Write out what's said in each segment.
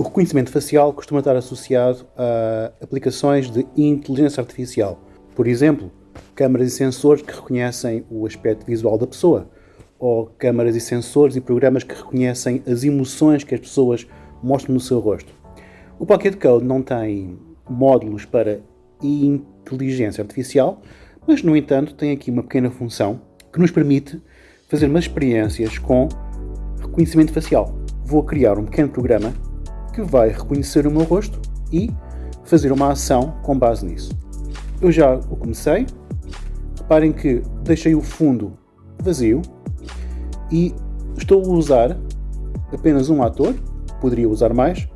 O reconhecimento facial costuma estar associado a aplicações de inteligência artificial. Por exemplo, câmaras e sensores que reconhecem o aspecto visual da pessoa, ou câmaras e sensores e programas que reconhecem as emoções que as pessoas mostram no seu rosto. O Pocket Code não tem módulos para inteligência artificial, mas, no entanto, tem aqui uma pequena função que nos permite fazer umas experiências com reconhecimento facial. Vou criar um pequeno programa que vai reconhecer o meu rosto e fazer uma ação com base nisso. Eu já o comecei. Reparem que deixei o fundo vazio e estou a usar apenas um ator, poderia usar mais,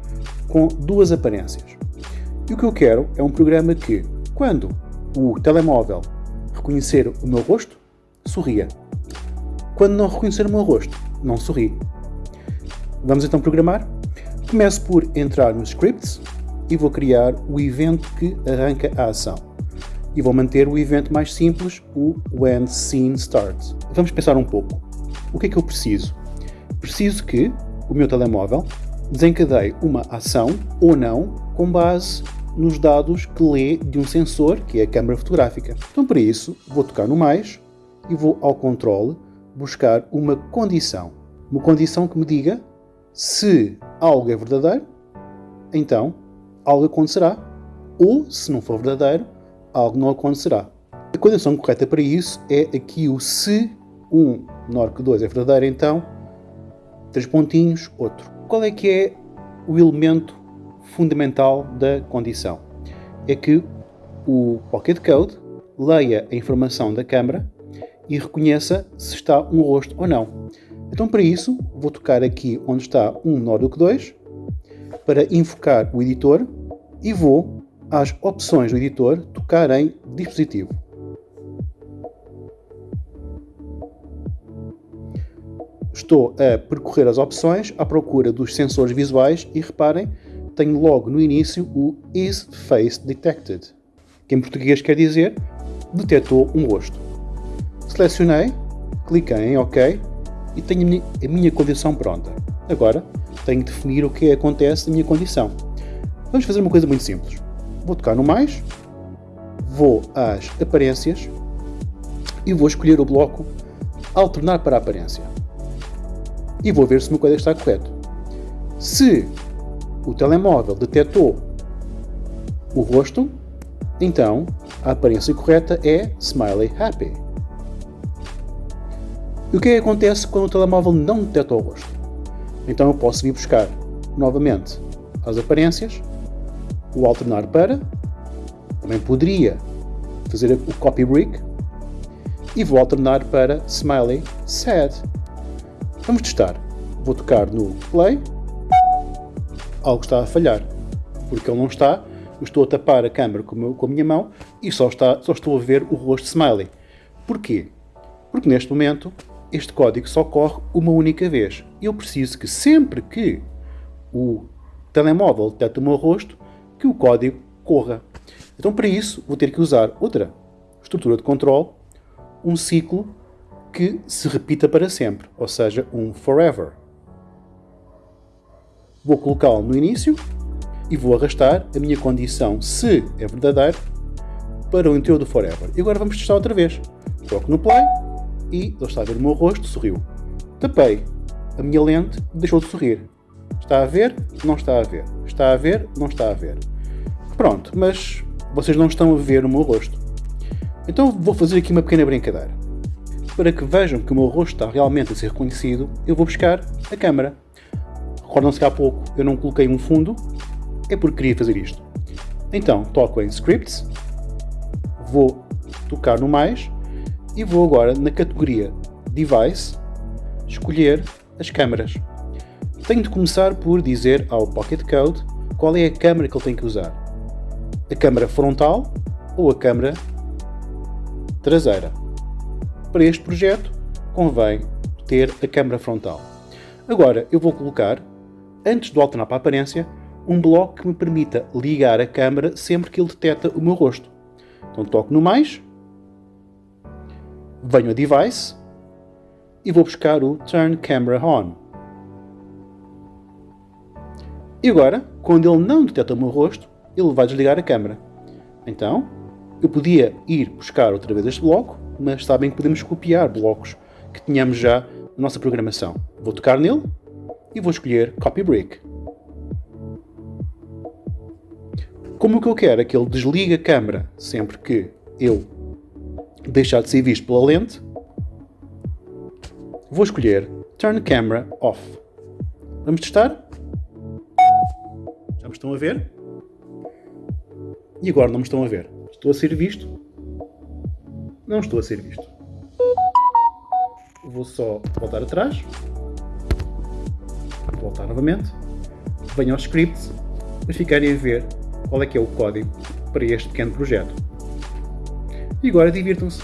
com duas aparências. E o que eu quero é um programa que, quando o telemóvel reconhecer o meu rosto, sorria. Quando não reconhecer o meu rosto, não sorri. Vamos então programar? Começo por entrar nos scripts e vou criar o evento que arranca a ação. E vou manter o evento mais simples, o When Scene Starts. Vamos pensar um pouco. O que é que eu preciso? Preciso que o meu telemóvel desencadeie uma ação ou não com base nos dados que lê de um sensor, que é a câmara fotográfica. Então, para isso, vou tocar no mais e vou ao controle buscar uma condição. Uma condição que me diga se algo é verdadeiro, então algo acontecerá, ou se não for verdadeiro, algo não acontecerá. A condição correta para isso é aqui o se 1 menor que 2 é verdadeiro, então três pontinhos, outro. Qual é que é o elemento fundamental da condição? É que o Pocket Code leia a informação da câmara e reconheça se está um rosto ou não. Então, para isso, vou tocar aqui onde está 1 menor do que 2 para invocar o editor e vou às opções do editor tocar em dispositivo. Estou a percorrer as opções à procura dos sensores visuais e reparem, tenho logo no início o Is Face Detected, que em português quer dizer detectou um rosto. Selecionei, cliquei em OK e tenho a minha condição pronta. Agora tenho que definir o que acontece na minha condição. Vamos fazer uma coisa muito simples. Vou tocar no mais, vou às aparências e vou escolher o bloco alternar para a aparência. E vou ver se o meu código está correto. Se o telemóvel detectou o rosto, então a aparência correta é Smiley Happy. E o que, é que acontece quando o telemóvel não detecta o rosto? Então eu posso vir buscar novamente as aparências, o alternar para, também poderia fazer o copy brick e vou alternar para smiley sad. Vamos testar. Vou tocar no play, algo está a falhar, porque ele não está, estou a tapar a câmera com, com a minha mão e só, está, só estou a ver o rosto smiley. Porquê? Porque neste momento este código só corre uma única vez. Eu preciso que sempre que o telemóvel detecte o meu rosto, que o código corra. Então, para isso, vou ter que usar outra estrutura de controle, um ciclo que se repita para sempre, ou seja, um forever. Vou colocá-lo no início e vou arrastar a minha condição, se é verdadeiro, para o interior do forever. E agora vamos testar outra vez. Coloco no play e ele está a ver o meu rosto, sorriu. Tapei a minha lente, deixou de sorrir. Está a ver? Não está a ver. Está a ver? Não está a ver. Pronto, mas vocês não estão a ver o meu rosto. Então vou fazer aqui uma pequena brincadeira. Para que vejam que o meu rosto está realmente a ser reconhecido, eu vou buscar a câmera. Recordam-se que há pouco eu não coloquei um fundo, é porque queria fazer isto. Então, toco em Scripts, vou tocar no mais e vou agora na categoria Device escolher as câmaras. Tenho de começar por dizer ao Pocket Code qual é a câmera que ele tem que usar. A câmera frontal ou a câmera traseira. Para este projeto convém ter a câmera frontal. Agora eu vou colocar, antes do alternar para a aparência, um bloco que me permita ligar a câmera sempre que ele detecta o meu rosto. Então toco no mais venho a Device e vou buscar o Turn Camera On. E agora, quando ele não detecta o meu rosto, ele vai desligar a câmera. Então, eu podia ir buscar outra vez este bloco, mas sabem que podemos copiar blocos que tínhamos já na nossa programação. Vou tocar nele e vou escolher Copy Brick. Como o que eu quero é que ele desligue a câmera sempre que eu deixar de ser visto pela lente, vou escolher Turn Camera Off. Vamos testar? Já me estão a ver? E agora não me estão a ver. Estou a ser visto? Não estou a ser visto. Vou só voltar atrás. Voltar novamente. Venho aos scripts para ficarem a ver qual é que é o código para este pequeno projeto. E agora divirtam-se.